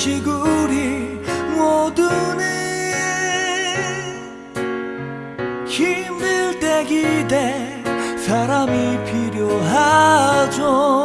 오직 우리 모두는 힘들 때 기대 사람이 필요하죠.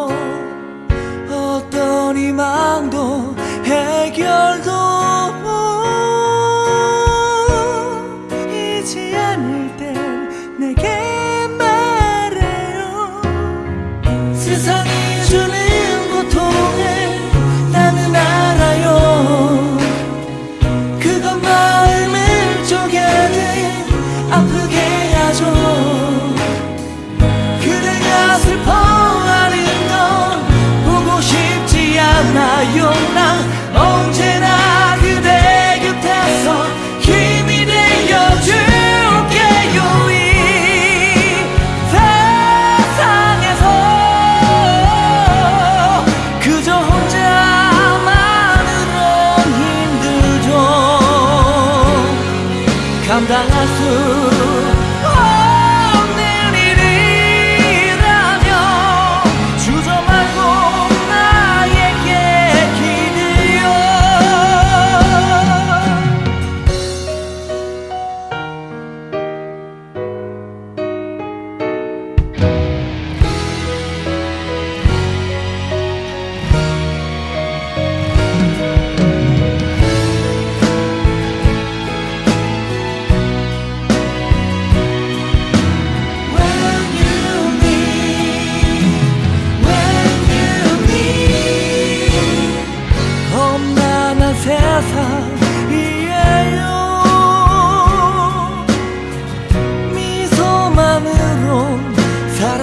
噛んだ明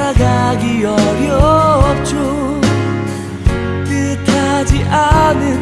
살아가기 어렵죠. 뜻하지 않은